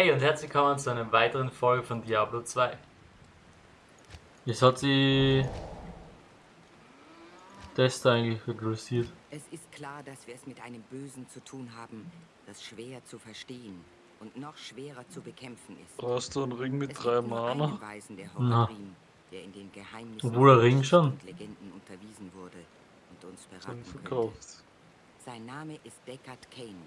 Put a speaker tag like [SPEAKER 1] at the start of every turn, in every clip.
[SPEAKER 1] Hey und herzlich willkommen zu einer weiteren Folge von Diablo 2. Jetzt hat sie das da eigentlich regressiert.
[SPEAKER 2] Es ist klar, dass wir es mit einem Bösen zu tun haben, das schwer zu verstehen und noch schwerer zu bekämpfen ist.
[SPEAKER 3] Brauchst du einen Ring mit
[SPEAKER 2] Es
[SPEAKER 3] drei Mana?
[SPEAKER 2] einen Weisen der
[SPEAKER 1] Na.
[SPEAKER 2] Der in den Geheimnissen
[SPEAKER 1] Obwohl der Ring schon.
[SPEAKER 2] Legenden unterwiesen wurde und uns beraten
[SPEAKER 3] verkauft.
[SPEAKER 2] Sein Name ist Deckard Kane.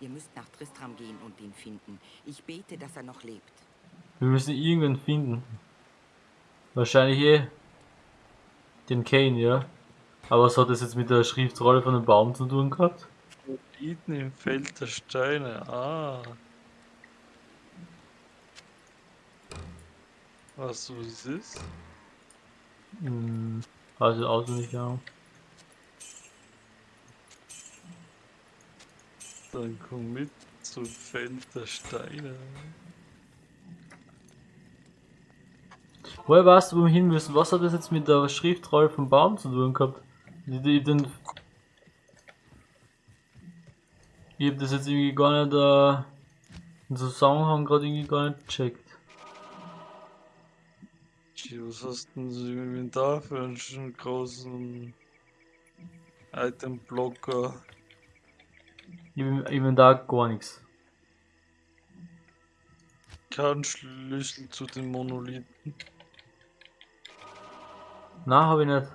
[SPEAKER 2] Ihr müsst nach Tristram gehen und ihn finden. Ich bete, dass er noch lebt.
[SPEAKER 1] Wir müssen irgendwen finden. Wahrscheinlich eh den Kane, ja. Aber was hat das jetzt mit der Schriftrolle von dem Baum zu tun gehabt?
[SPEAKER 3] Iden im Feld der Steine. Ah. Weißt du, was es ist?
[SPEAKER 1] Hm, also auswendig, ja.
[SPEAKER 3] Dann komm mit zum Feld der Steine.
[SPEAKER 1] Woher weißt du, wo wir hin müssen? Was hat das jetzt mit der Schriftrolle vom Baum zu tun gehabt? Ich, den, ich hab das jetzt irgendwie gar nicht, äh, den Zusammenhang gerade irgendwie gar nicht gecheckt.
[SPEAKER 3] Was hast denn du im Inventar für einen schönen großen Itemblocker?
[SPEAKER 1] Ich bin, ich bin da gar nichts.
[SPEAKER 3] Kein Schlüssel zu den Monolithen.
[SPEAKER 1] Na, habe ich nicht.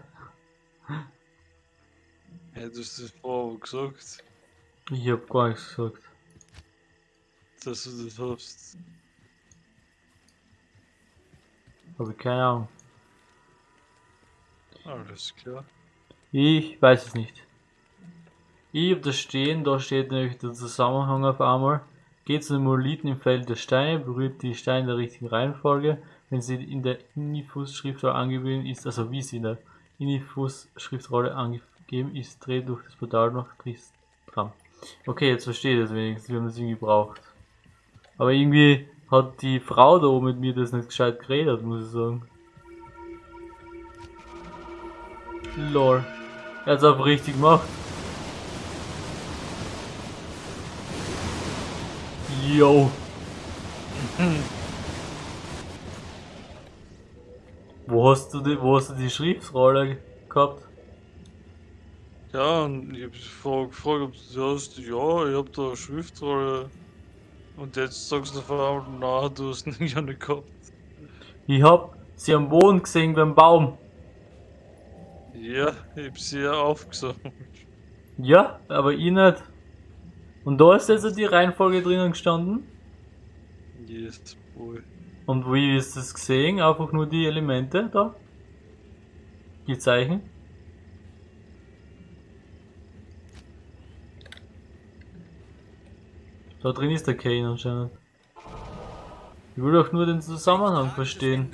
[SPEAKER 3] Hättest du das vorher gesagt,
[SPEAKER 1] Ich hab gar nichts gesagt.
[SPEAKER 3] dass du das hast?
[SPEAKER 1] Habe ich keine Ahnung.
[SPEAKER 3] Alles klar.
[SPEAKER 1] Ich weiß es nicht. Ich hab das stehen, da steht nämlich der Zusammenhang auf einmal. Geht zu den Monolithen im Feld der Steine, berührt die Steine in der richtigen Reihenfolge. Wenn sie in der Inifus-Schriftrolle angegeben ist, also wie sie in der Inifus-Schriftrolle angegeben ist, dreht durch das Portal nach Tristram. Okay, jetzt verstehe ich das wenigstens, wir haben das irgendwie gebraucht. Aber irgendwie hat die Frau da oben mit mir das nicht gescheit geredet, muss ich sagen. Lol. Er hat's aber richtig gemacht. Yo. wo hast du die, wo hast du die Schriftrolle gehabt?
[SPEAKER 3] Ja, und ich hab vorher gefragt, ob du das hast. Ja, ich hab da eine Schriftrolle. Und jetzt sagst du auf einmal, na, du hast nicht ja nicht gehabt.
[SPEAKER 1] Ich hab sie am Boden gesehen beim Baum.
[SPEAKER 3] Ja, ich hab sie ja aufgesammelt.
[SPEAKER 1] Ja, aber ich nicht. Und da ist jetzt die Reihenfolge drinnen gestanden.
[SPEAKER 3] Yes, boy.
[SPEAKER 1] Und wie ist das gesehen? Einfach nur die Elemente da? Die Zeichen? Da drin ist der Kane anscheinend. Ich will doch nur den Zusammenhang verstehen.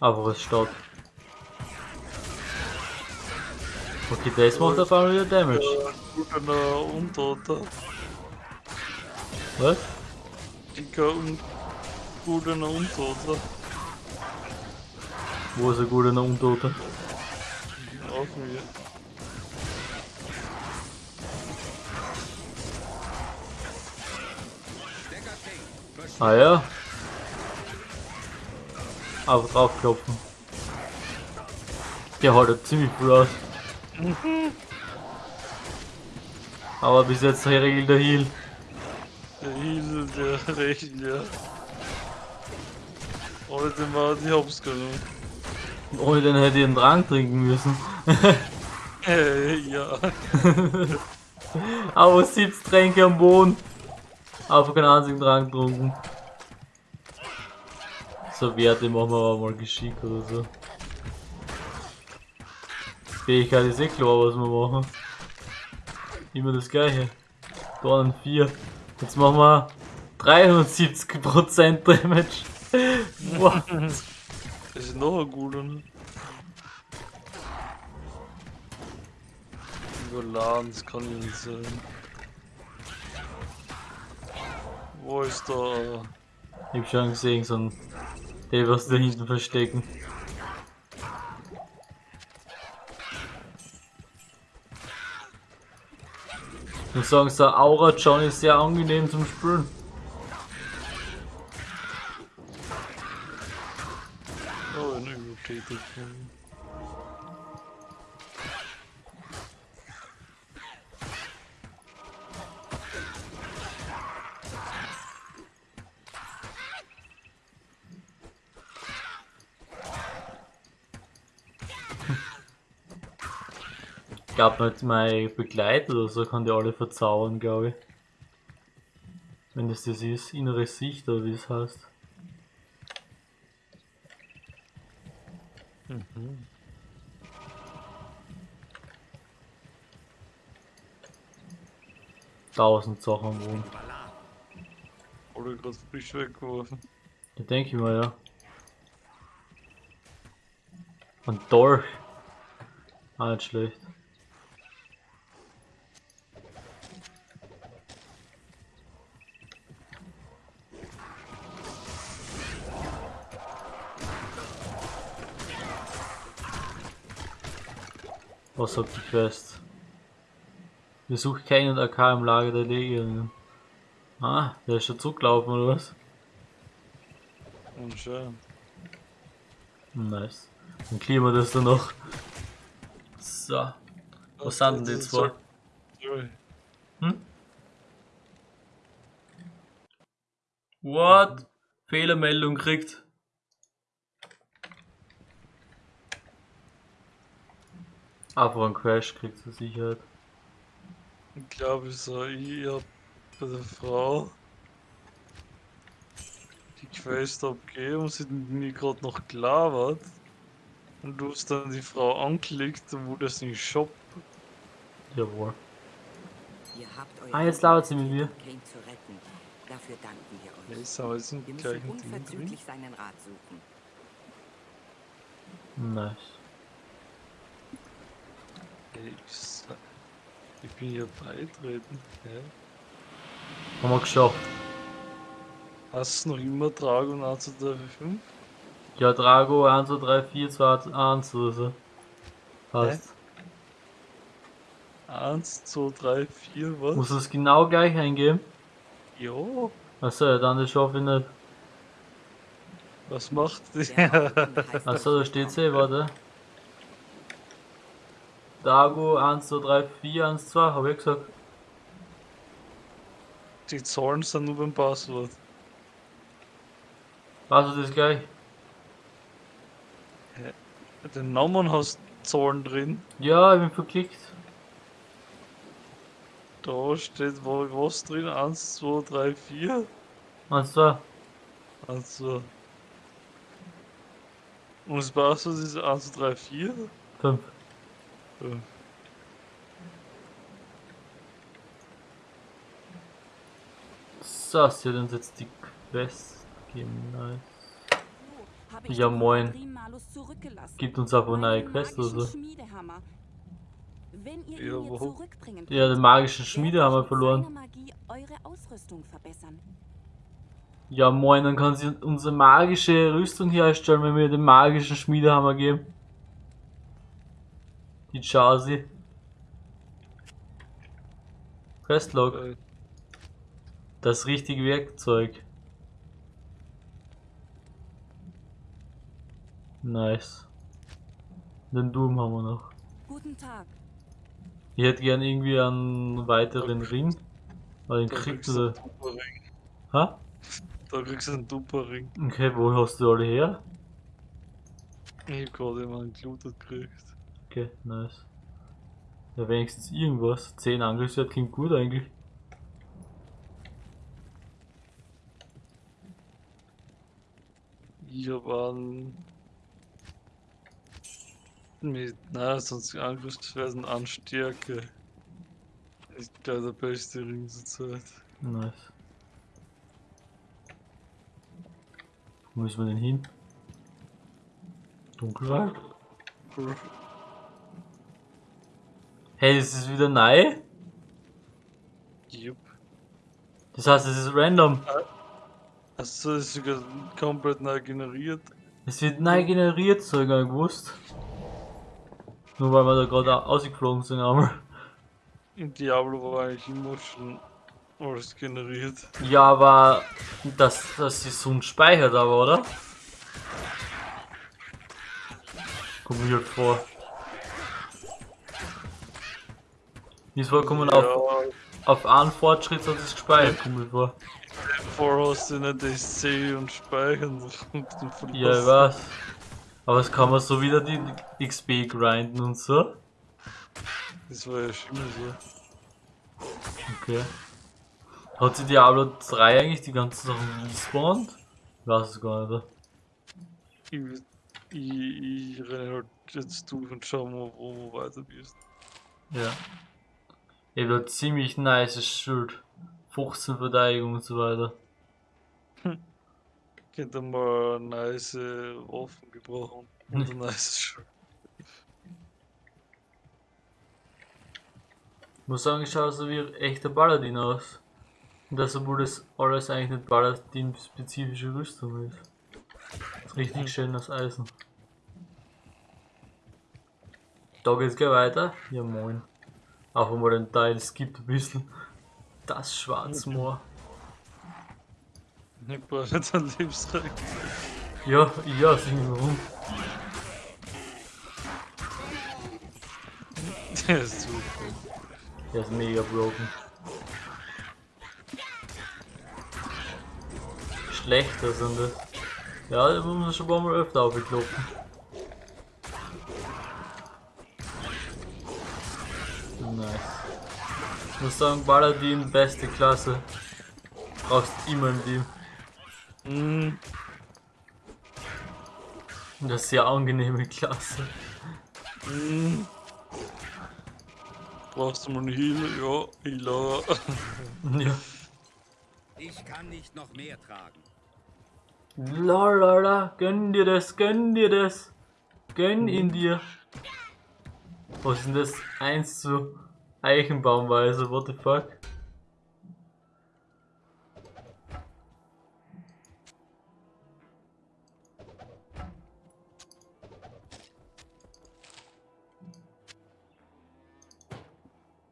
[SPEAKER 1] Aber was steht? Okay, das macht auf einmal wieder Damage.
[SPEAKER 3] Guter Untoter.
[SPEAKER 1] Was?
[SPEAKER 3] Dicker und guter Untoter.
[SPEAKER 1] Wo ist ein guter Untoter?
[SPEAKER 3] Auf mir.
[SPEAKER 1] Ah ja. Einfach draufklopfen. Der haltet ziemlich gut aus. Aber bis jetzt regelt der Heal.
[SPEAKER 3] Der Heal, der Recht, ja. Ohne den war die Hops genommen.
[SPEAKER 1] Ohne den hätte ich einen Drang trinken müssen.
[SPEAKER 3] Äh, ja.
[SPEAKER 1] Aber 70 Tränke am Boden. Einfach keinen einzigen Drang getrunken. So Werte machen wir aber mal geschickt oder so. Fähigkeit ist eh klar, was wir machen. Immer das gleiche. Dornen 4. Jetzt machen wir 370% Damage. What?
[SPEAKER 3] Das ist noch ein guter. überladen, das kann nicht sein. Wo ist der?
[SPEAKER 1] Ich hab schon gesehen, so ein. Der was da hinten verstecken. Ich muss sagen, so ein Aura John ist sehr angenehm zum Spielen. Glaube nicht mein Begleiter oder so kann die alle verzaubern, glaube ich. Wenn das das ist, innere Sicht oder wie es heißt.
[SPEAKER 3] Mhm.
[SPEAKER 1] Tausend Sachen am Boden.
[SPEAKER 3] Oder gerade frisch weggeworfen.
[SPEAKER 1] Da denke ich mal, ja. Und Dorf. Auch nicht schlecht. Was sagt die Quest? Besucht keinen AK im Lager der Legionen. Ah, der ist schon zurückgelaufen oder was?
[SPEAKER 3] Und schön.
[SPEAKER 1] Nice. Dann klären wir das dann noch. So. Was sind denn die zwei? Hm? What? Fehlermeldung kriegt. Einfach ein Crash kriegt zur Sicherheit.
[SPEAKER 3] Ich glaube, ich so, ich hab bei der Frau die Quest abgegeben und sie hat mir gerade noch gelabert. Und du hast dann die Frau angeklickt, wo das nicht Shop.
[SPEAKER 1] Jawohl.
[SPEAKER 2] Ihr
[SPEAKER 1] Ah, jetzt labert sie mit mir.
[SPEAKER 2] Kane zu retten. Dafür danken wir euch.
[SPEAKER 3] Aber im
[SPEAKER 2] Wir müssen
[SPEAKER 3] gleichen Ding drin.
[SPEAKER 2] unverzüglich seinen Rat suchen.
[SPEAKER 1] Nice.
[SPEAKER 3] Ich, bin hier beitreten. Hä?
[SPEAKER 1] Haben wir geschafft.
[SPEAKER 3] Hast du noch immer Dragon 1 zu 3 5?
[SPEAKER 1] Ja, Drago 1, 2, 3, 4, 2, 1 oder so. Passt.
[SPEAKER 3] 1, 2, 3, 4, was?
[SPEAKER 1] Muss das genau gleich eingeben?
[SPEAKER 3] Ja,
[SPEAKER 1] Achso, ja, dann das schaffe ich nicht.
[SPEAKER 3] was macht?
[SPEAKER 2] Der
[SPEAKER 1] Achso, da steht eh, warte. Dago 1, 2, 3, 4, 1, 2, habe ich gesagt.
[SPEAKER 3] Die Zahlen sind nur beim Passwort.
[SPEAKER 1] Was ist gleich?
[SPEAKER 3] Den Namen hast Zahlen drin.
[SPEAKER 1] Ja, ich bin verklickt.
[SPEAKER 3] Da steht wo- was drin? 1, 2, 3, 4.
[SPEAKER 1] 1, 2.
[SPEAKER 3] Also. Und das Passwort ist 1, 2, 3, 4.
[SPEAKER 1] 5. So, sie hat uns jetzt die Quest. Nice. Ja, moin. Gibt uns einfach eine neue Quest oder so.
[SPEAKER 4] Schmiedehammer. Wenn ihr
[SPEAKER 3] Ja,
[SPEAKER 4] ihn
[SPEAKER 3] wo?
[SPEAKER 4] zurückbringen
[SPEAKER 1] Ja, den
[SPEAKER 4] könnt,
[SPEAKER 1] magischen
[SPEAKER 4] werde
[SPEAKER 1] Schmiede haben wir
[SPEAKER 4] ich mit
[SPEAKER 1] verloren. Ja, moin, dann kann sie unsere magische Rüstung herstellen, wenn wir den magischen Schmiedehammer geben. Die Chasi. Questlog.
[SPEAKER 3] Äh,
[SPEAKER 1] Das richtige Werkzeug. Nice. Den Doom haben wir noch.
[SPEAKER 4] Guten Tag.
[SPEAKER 1] Ich hätte gern irgendwie einen weiteren Ring. Weil den
[SPEAKER 3] kriegst du.
[SPEAKER 1] Ha?
[SPEAKER 3] Da kriegst du einen Tupperring.
[SPEAKER 1] Okay, wo hast du alle her?
[SPEAKER 3] Ich hab gerade immer einen gelootet gekriegt.
[SPEAKER 1] Okay, nice. Ja, wenigstens irgendwas. 10 Angriffswert klingt gut eigentlich.
[SPEAKER 3] Ich hab einen. Mit, na, sonst Angriffsweisen an Stärke. Ist gleich der beste Ring zur Zeit.
[SPEAKER 1] Nice. Wo müssen wir denn hin? Dunkelwald? Hey, das ist wieder neu?
[SPEAKER 3] Jupp.
[SPEAKER 1] Das heißt, es ist random.
[SPEAKER 3] Also das ist sogar komplett neu generiert.
[SPEAKER 1] Es wird neu generiert, so ich gar nicht gewusst. Nur weil wir da gerade ausgeflogen sind einmal.
[SPEAKER 3] In Diablo war eigentlich immer schon alles generiert.
[SPEAKER 1] Ja, aber dass das ist so ein speichert aber, oder? Kommt mir halt vor. Ist vollkommen auf, auf einen Fortschritt hat es gespeichert, kommt vor.
[SPEAKER 3] Vorher hast du nicht das C und Speichern und dann
[SPEAKER 1] Ja, ich weiß. Aber es kann man so wieder die XP grinden und so.
[SPEAKER 3] Das war ja schon immer so.
[SPEAKER 1] Okay. Hat sich Diablo 3 eigentlich die ganzen Sachen respawned? Ich weiß es gar nicht.
[SPEAKER 3] Ich, ich, ich renne halt jetzt durch und schau mal, wo du weiter bist.
[SPEAKER 1] Ja. Ich hab da ziemlich nice Schild. 15 Verteidigung und so weiter.
[SPEAKER 3] Könnte mal nice Waffen gebrauchen und ein nice Schild.
[SPEAKER 1] Ich muss sagen, ich schaue so wie ein echter Paladin aus. Und das, obwohl das alles eigentlich nicht Paladin-spezifische Rüstung ist. Das ist richtig schön aus Eisen. Da geht's gleich weiter. Ja moin. Auch wenn man den Teil skippt ein bisschen. Das Schwarzmoor.
[SPEAKER 3] Ich brauche jetzt einen Lebensrecht.
[SPEAKER 1] Ja, ja, sing warum.
[SPEAKER 3] Der ist super.
[SPEAKER 1] Der ist mega broken. Schlechter sind das. Ja, da muss man schon ein paar Mal öfter aufkloppen. Nice. Ich muss sagen, Paladin, beste Klasse. Brauchst immer im Team.
[SPEAKER 3] Mm,
[SPEAKER 1] Und das ist sehr angenehme Klasse.
[SPEAKER 3] mm. Brauchst du mal einen Heal? Ja, Healer.
[SPEAKER 1] Ja.
[SPEAKER 5] Ich kann nicht noch mehr tragen.
[SPEAKER 1] Lalala, gönn dir das, gönn dir das. Gönn ihn dir. Was ist denn das? 1 zu Eichenbaumweise, what the fuck?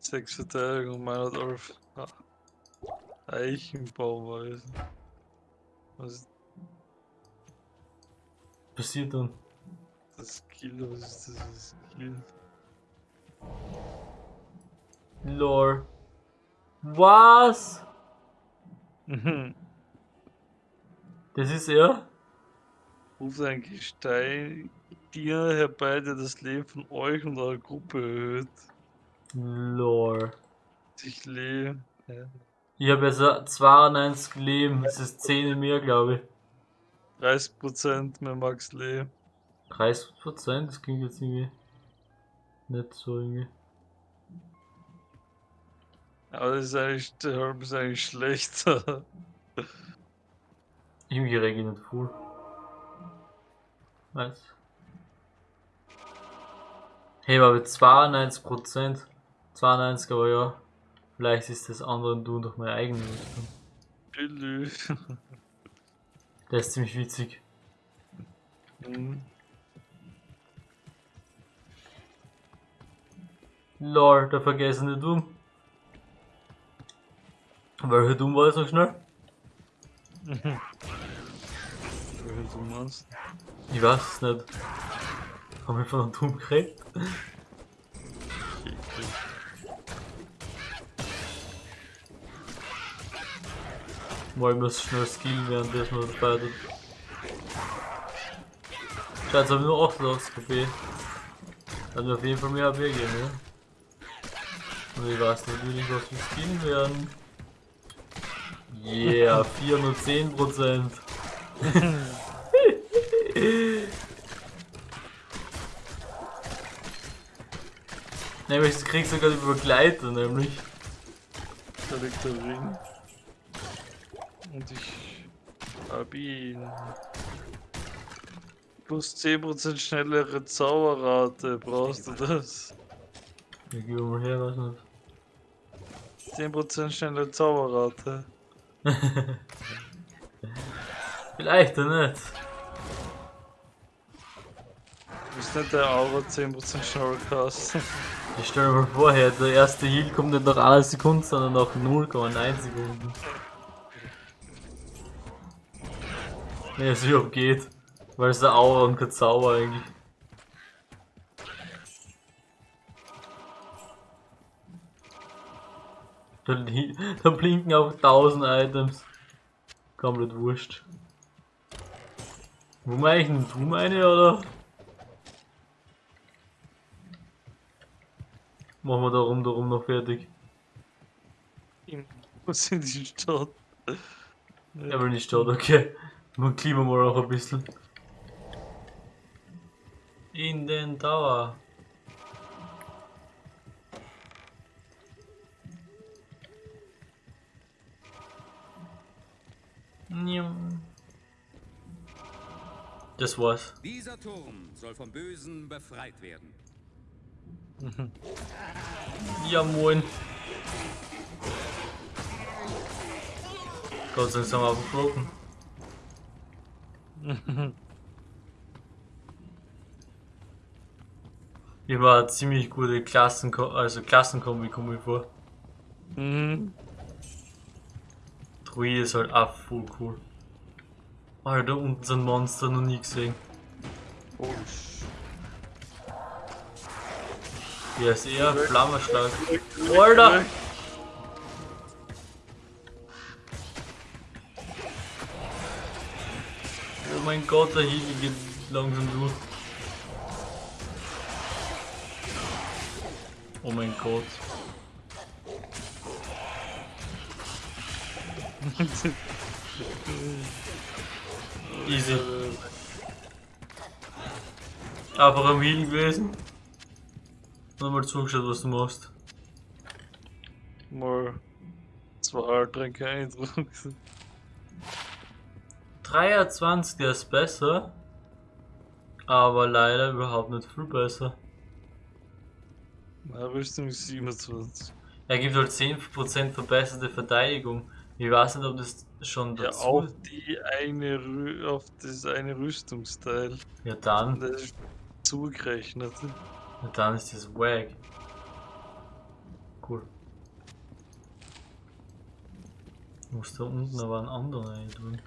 [SPEAKER 3] Sechs Verteidigung, meiner Dorf. Ah. Eichenbauweise. Was ist
[SPEAKER 1] Passiert dann.
[SPEAKER 3] das Skill? Was ist das Skill?
[SPEAKER 1] Lore. Was?
[SPEAKER 3] Mhm.
[SPEAKER 1] Das ist er?
[SPEAKER 3] Ruft ein Gestein dir herbei, der das Leben von euch und eurer Gruppe erhöht.
[SPEAKER 1] Lore.
[SPEAKER 3] Ich lebe. Ja.
[SPEAKER 1] Ich habe also 92 Leben, das ist 10 mehr, glaube ich.
[SPEAKER 3] 30% mehr Max Leben.
[SPEAKER 1] 30%, das klingt jetzt irgendwie nicht so irgendwie.
[SPEAKER 3] Aber das ist eigentlich, der Helm ist eigentlich schlechter.
[SPEAKER 1] Irgendwie reg ich nicht voll. Was? Hey, aber 92%. 92, aber ja. Vielleicht ist das andere Du durch meine eigene.
[SPEAKER 3] Lülü.
[SPEAKER 1] Der ist ziemlich witzig.
[SPEAKER 3] Hm.
[SPEAKER 1] Lol, der vergessene Doom. Welcher Doom war noch schnell?
[SPEAKER 3] Welchen du meinst?
[SPEAKER 1] Ich weiß es nicht. Haben wir von einem Doom geredet? Mal ich muss schnell skillen, während das dabei tut. Scheiße, haben wir nur 88 KP. Hat mir auf jeden Fall mehr AP geben, ne? Und ich weiß natürlich, was wir skillen werden. Yeah, 410 Prozent. nämlich, du kriegst sogar die Begleiter, nämlich.
[SPEAKER 3] Da liegt der Ring. Und ich hab ihn. Plus 10% schnellere Zauberrate, brauchst du das?
[SPEAKER 1] Ja, gib mal her, was nicht.
[SPEAKER 3] 10% schnelle Zauberrate.
[SPEAKER 1] Vielleicht nicht.
[SPEAKER 3] Ist nicht der Aura 10% schneller kosten.
[SPEAKER 1] Ich stell mir mal vor, der erste Heal kommt nicht nach einer Sekunde, sondern nach 0,1 Sekunden. Ne, es überhaupt geht. Weil es der Aura und kein Zauber eigentlich. Da, da blinken auch 1000 Items. Komplett wurscht. Wo meine ich denn? Du meine oder? Machen wir darum, darum noch fertig.
[SPEAKER 3] Was in die Stadt?
[SPEAKER 1] Er will nicht Stadt, okay. Man klima mal noch ein bisschen. In den Tower. Das war's.
[SPEAKER 5] Dieser Turm soll vom Bösen befreit werden.
[SPEAKER 1] Ja, moin. Gott sei Dank aufgeflogen. Immer eine ziemlich gute Klassen, also Klassenkombi kommt mir vor.
[SPEAKER 3] Mhm.
[SPEAKER 1] Druide ist halt auch voll cool. Alter, da unten sind Monster noch nie gesehen.
[SPEAKER 3] Oh,
[SPEAKER 1] Der ist eher flammenstark. Alter! Oh mein Gott, der Heal geht langsam durch. Oh mein Gott. Easy. Einfach am Heal gewesen. Und mal zugeschaut, was du machst.
[SPEAKER 3] Mal zwei Tränke Eindruck.
[SPEAKER 1] 23, der ist besser. Aber leider überhaupt nicht viel besser.
[SPEAKER 3] Na, Rüstung ist 27.
[SPEAKER 1] Er gibt halt 10% verbesserte Verteidigung. Ich weiß nicht, ob das schon
[SPEAKER 3] Ja,
[SPEAKER 1] dazu
[SPEAKER 3] auf die eine Rü auf das eine Rüstungsteil.
[SPEAKER 1] Ja, dann.
[SPEAKER 3] Das ist zugerechnet.
[SPEAKER 1] Ja, dann ist das wack. Cool. Ich muss da unten aber einen anderen rein tun.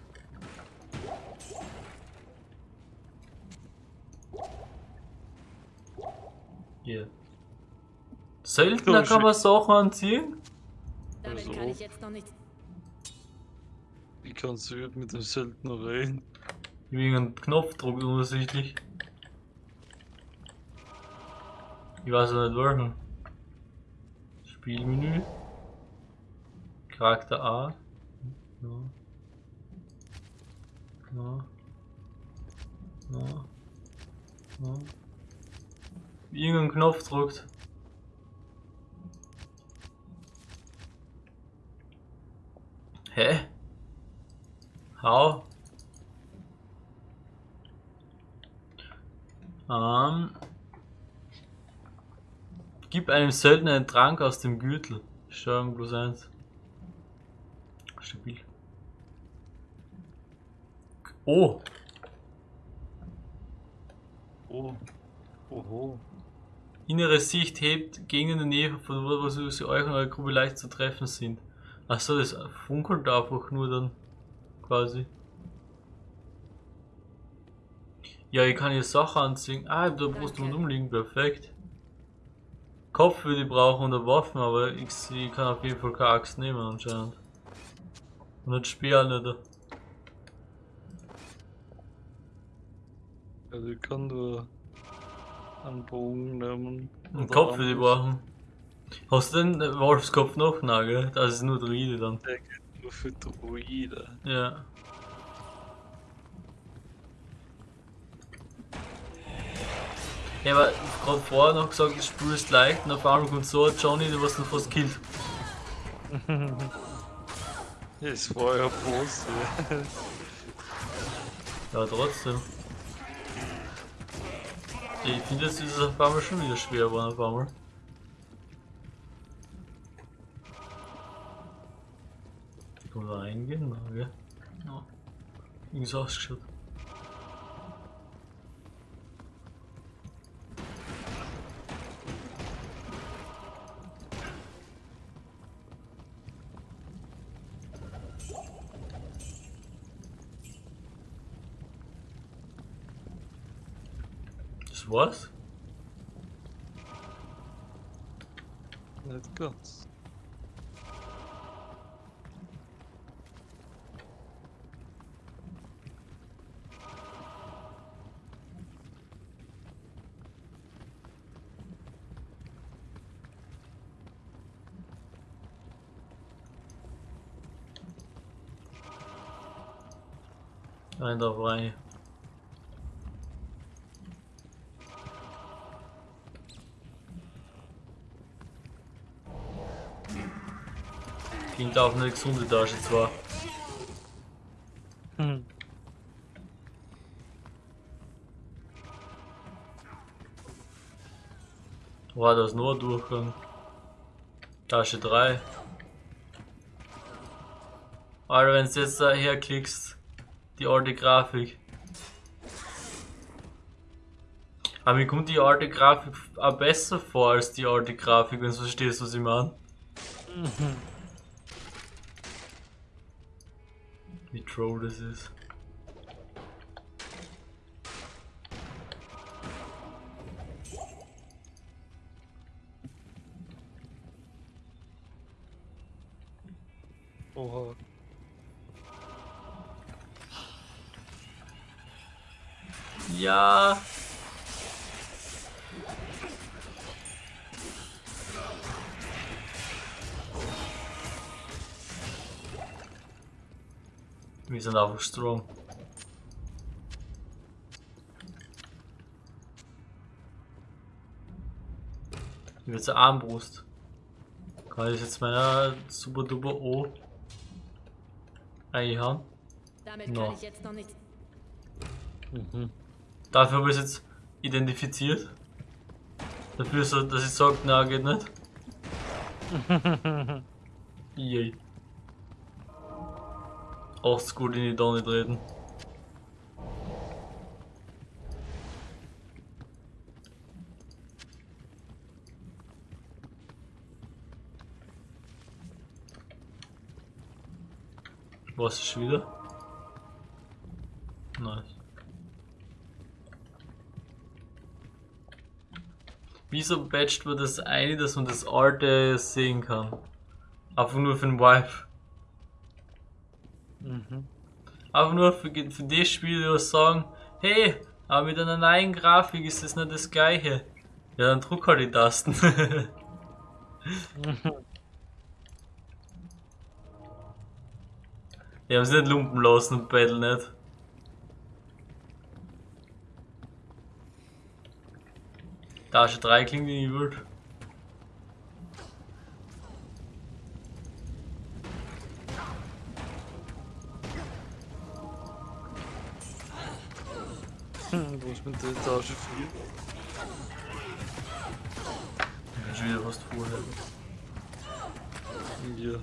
[SPEAKER 1] Hier. Seltener kann man Sachen anziehen?
[SPEAKER 6] Damit
[SPEAKER 3] Also.
[SPEAKER 6] kann ich jetzt noch nicht.
[SPEAKER 3] Wie kannst du mit dem Söldner reden?
[SPEAKER 1] Wegen einem Knopfdruck unübersichtlich. Ich weiß ja nicht welchen. Spielmenü. Charakter A. Ja. Ja. Ja. Ja. Irgendein Knopf drückt. Hä? How? Ähm, gib einem Söldner einen Trank aus dem Gürtel. Steuerung plus 1. Stabil. Oh,
[SPEAKER 3] Oh. Oho.
[SPEAKER 1] innere Sicht hebt gegen in der Nähe von wo wo sie euch und eure Gruppe leicht zu treffen sind. Achso, das funkelt einfach nur dann quasi. Ja, ich kann hier Sachen anziehen. Ah, ich hab da Brust und
[SPEAKER 6] Danke.
[SPEAKER 1] umliegen, perfekt. Kopf würde ich brauchen und eine Waffen, aber ich, ich kann auf jeden Fall keine Axt nehmen anscheinend. Und ein Speer nicht.
[SPEAKER 3] Also ich kann nur einen Bogen nehmen.
[SPEAKER 1] Einen
[SPEAKER 3] Oder
[SPEAKER 1] Kopf würde ich brauchen. Hast du den Wolfskopf noch? Nein, gell? Das ist nur Druide dann.
[SPEAKER 3] Geht nur für Druide.
[SPEAKER 1] Ja. Ja, aber gerade vorher noch gesagt, das Spiel ist leicht und auf einmal kommt so ein Johnny, der was dann fast killt.
[SPEAKER 3] Es war ja Boss.
[SPEAKER 1] Ja, trotzdem. Ich finde, es ist auf einmal schon wieder schwer geworden auf einmal. Reingehen? Na, gell? Ja. Irgendwie so ausgeschaut. Das war's?
[SPEAKER 3] Nicht ganz.
[SPEAKER 1] Rein drauf rein. Klingt auf eine gesunde Tasche zwar.
[SPEAKER 3] Hm.
[SPEAKER 1] War das nur Durchgang? Tasche 3. Alter, wenn du jetzt da herklickst, die alte Grafik. Aber mir kommt die alte Grafik auch besser vor als die alte Grafik, wenn du verstehst, was ich meine. Wie troll das ist.
[SPEAKER 3] Oha.
[SPEAKER 1] Ja. Wir sind strong. Wie wird's Armbrust? Kann ich jetzt meiner super duper O einhauen?
[SPEAKER 6] Damit
[SPEAKER 1] No.
[SPEAKER 6] kann ich jetzt noch nicht.
[SPEAKER 3] Mhm.
[SPEAKER 1] Dafür habe ich es jetzt identifiziert. Dafür, so, dass ich sage, na geht nicht. Yay. Auch gut in die Donne treten. Was ist wieder? Nice. Wieso patcht man das ein, dass man das alte sehen kann? Einfach nur für den Vibe.
[SPEAKER 3] Mhm.
[SPEAKER 1] Einfach nur für, für das Spiel, die was sagen, hey, aber mit einer neuen Grafik ist das nicht das gleiche. Ja, dann druck halt die Tasten. Die haben sich nicht lumpen lassen und Battle nicht. Tasche 3 klingt wie wild.
[SPEAKER 3] Hm, Wo ist mit der Etage 4?
[SPEAKER 1] Ich kann schon wieder was vorher.
[SPEAKER 3] Ja.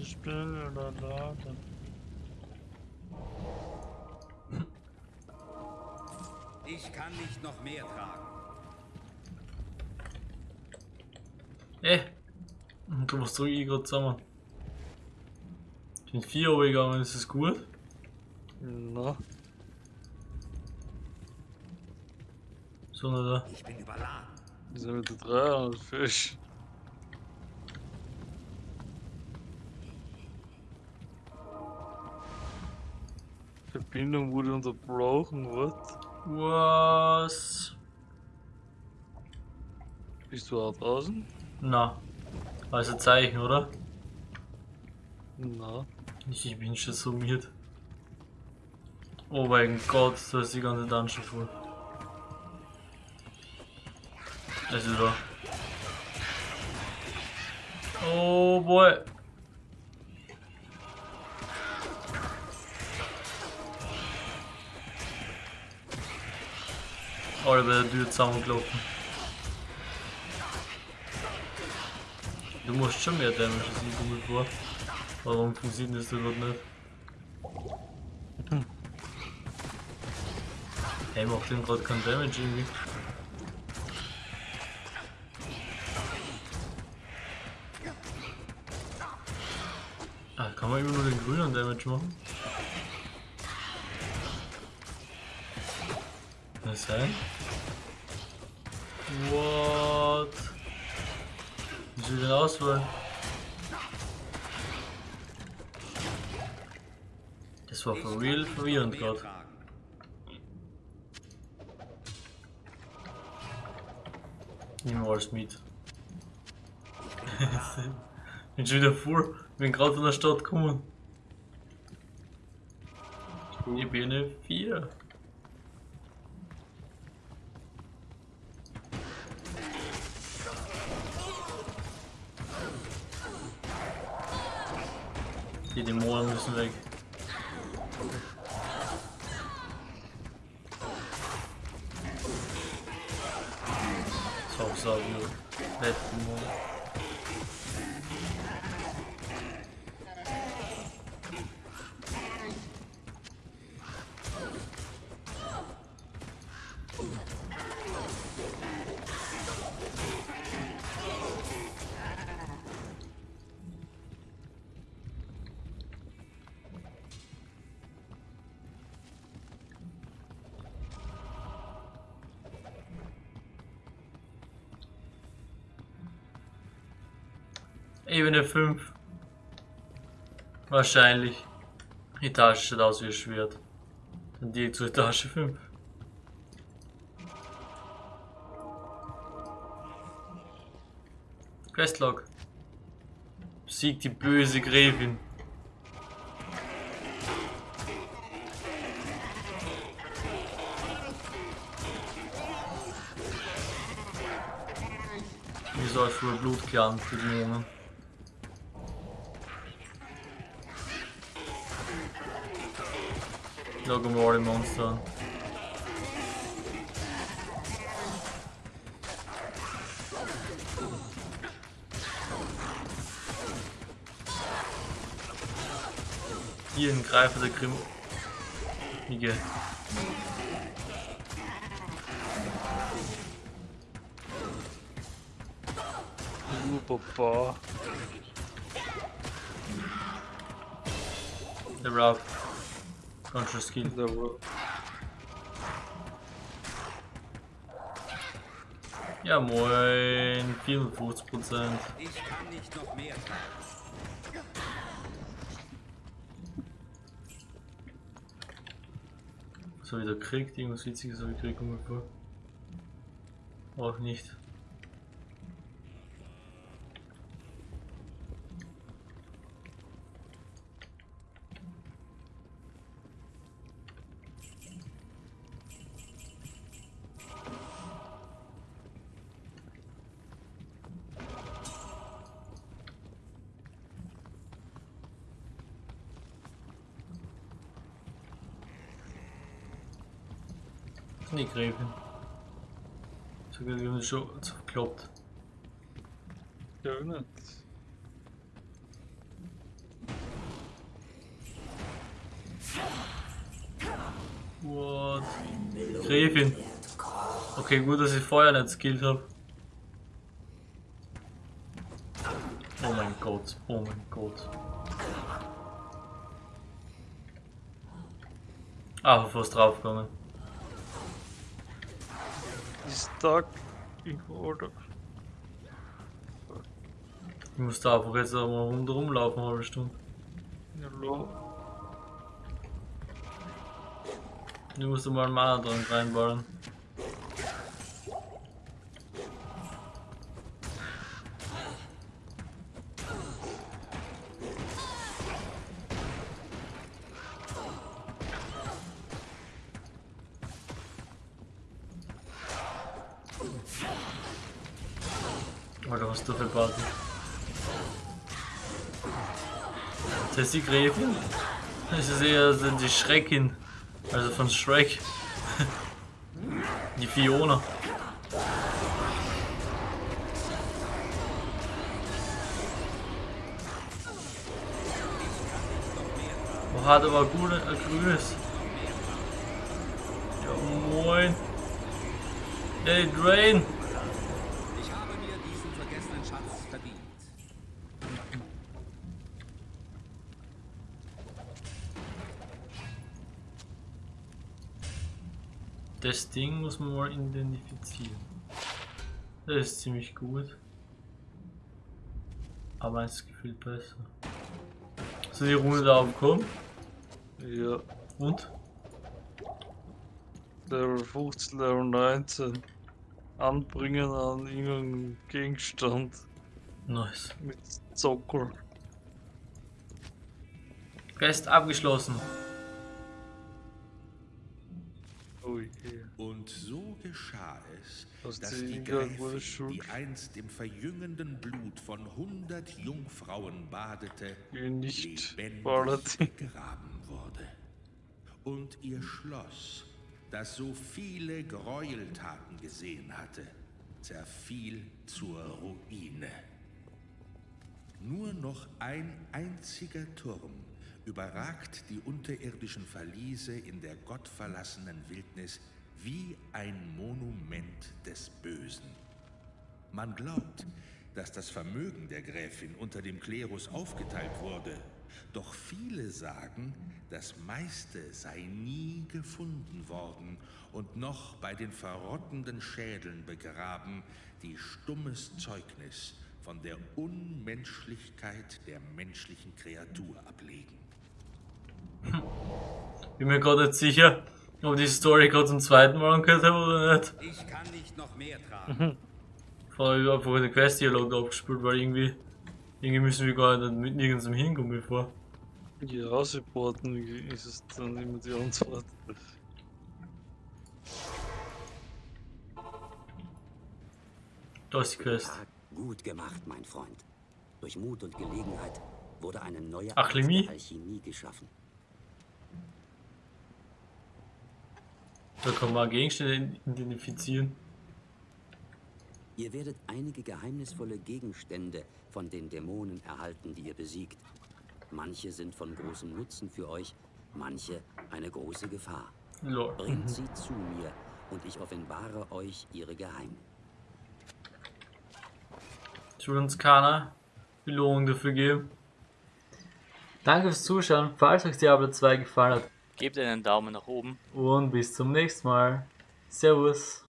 [SPEAKER 3] Ich bin in
[SPEAKER 5] Ich kann nicht noch mehr tragen.
[SPEAKER 1] Eh! Du musst zurück ich gerade zusammen. Ich bin 4 Uhr gegangen, ist das gut?
[SPEAKER 3] Na,
[SPEAKER 1] So, na da.
[SPEAKER 5] Ich bin überladen.
[SPEAKER 3] wir sind mit der 300 Fisch. Verbindung wurde unterbrochen, what?
[SPEAKER 1] Was?
[SPEAKER 3] Bist du auch draußen?
[SPEAKER 1] Na. Also Zeichen, oder?
[SPEAKER 3] Na.
[SPEAKER 1] Ich, bin schon summiert. Oh mein Gott, da ist die ganze Dungeon voll. Es ist da. Oh boy. Oliver Dyr zusammengelaufen. Du musst schon mehr Damage als ich damit vor. Warum funktioniert das denn nicht? Hm. Hey, macht dem gerade keinen Damage irgendwie. Ah, kann man immer nur den grünen Damage machen? Das sein? What? Wie soll ich den auswählen? Das war for real verwirrend gerade. Nehmen wir alles mit. bin schon wieder vor. Bin gerade von der Stadt gekommen. Ich bin eine 4. Die Dämonen müssen weg. So, Ebene 5. Wahrscheinlich. Die Tasche sieht aus wie ein Schwert. Dann direkt zur Etage 5. Questlog. Besiegt die böse Gräfin. Wie soll für Blutklan für die Jungen? Schauen wir alle Monster an. Hier ein Greifer der Grimm. Miguel.
[SPEAKER 3] Uh, Papa.
[SPEAKER 1] Der Rob. Contra Skill. Ja moin, 54 Prozent.
[SPEAKER 5] Ich kann nicht noch mehr.
[SPEAKER 1] So wieder kriegt, irgendwas witziges habe ich gekriegt. Auch nicht. Die Gräfin. Sogar wir haben schon verkloppt.
[SPEAKER 3] Ja, nicht.
[SPEAKER 1] What? Gräfin. Okay, gut, dass ich Feuer nicht skillt habe. Oh mein Gott, oh mein Gott. Ah, fast draufgegangen.
[SPEAKER 3] Ist da in Order.
[SPEAKER 1] Ich muss da einfach jetzt einmal rundherum laufen, eine halbe Stunde.
[SPEAKER 3] Ja, lo.
[SPEAKER 1] Du musst mal einen Mana dran reinballen. ist die Gräfin? Ich sehe, das sind die Schreckin. Also von Shrek. die Fiona. Oh, hat aber gut äh, grünes. Ja moin. Hey Drain! Muss man mal identifizieren. Das ist ziemlich gut. Aber es gefühlt besser. So die Runde da aufkommen.
[SPEAKER 3] Ja,
[SPEAKER 1] Und?
[SPEAKER 3] Level 15, Level 19. Anbringen an irgendeinem Gegenstand
[SPEAKER 1] Nice.
[SPEAKER 3] mit Zockel.
[SPEAKER 1] Quest abgeschlossen.
[SPEAKER 6] Und so geschah es,
[SPEAKER 3] Das
[SPEAKER 6] dass die Gräfin, die einst im verjüngenden Blut von hundert Jungfrauen badete,
[SPEAKER 3] nicht
[SPEAKER 6] lebendig begraben wurde. Und ihr Schloss, das so viele Gräueltaten gesehen hatte, zerfiel zur Ruine. Nur noch ein einziger Turm überragt die unterirdischen Verliese in der gottverlassenen Wildnis wie ein Monument des Bösen. Man glaubt, dass das Vermögen der Gräfin unter dem Klerus aufgeteilt wurde. Doch viele sagen, das meiste sei nie gefunden worden und noch bei den verrottenden Schädeln begraben, die stummes Zeugnis von der Unmenschlichkeit der menschlichen Kreatur ablegen.
[SPEAKER 1] Bin mir gerade nicht sicher, ob die Story gerade zum zweiten Mal angehört habe oder nicht.
[SPEAKER 5] Ich kann nicht noch mehr tragen.
[SPEAKER 1] Vorher habe ich einfach den Quest-Dialog abgespielt, weil irgendwie, irgendwie müssen wir gar nicht mit nirgendwo hinkommen bevor.
[SPEAKER 3] Ja, supporten ist es dann immer die Antwort.
[SPEAKER 1] Da ist die Quest.
[SPEAKER 7] Gut gemacht, mein Freund. Durch Mut und Gelegenheit wurde eine neue Alchemie geschaffen.
[SPEAKER 1] Da kann man Gegenstände identifizieren.
[SPEAKER 7] Ihr werdet einige geheimnisvolle Gegenstände von den Dämonen erhalten, die ihr besiegt. Manche sind von großem Nutzen für euch, manche eine große Gefahr.
[SPEAKER 1] Lol.
[SPEAKER 7] Bringt sie zu mir und ich offenbare euch ihre Geheimnisse.
[SPEAKER 1] Es wird uns keiner Belohnung dafür geben. Danke fürs Zuschauen. Falls euch Diablo 2 gefallen hat
[SPEAKER 8] Gebt einen Daumen nach oben.
[SPEAKER 1] und bis zum nächsten Mal. Servus.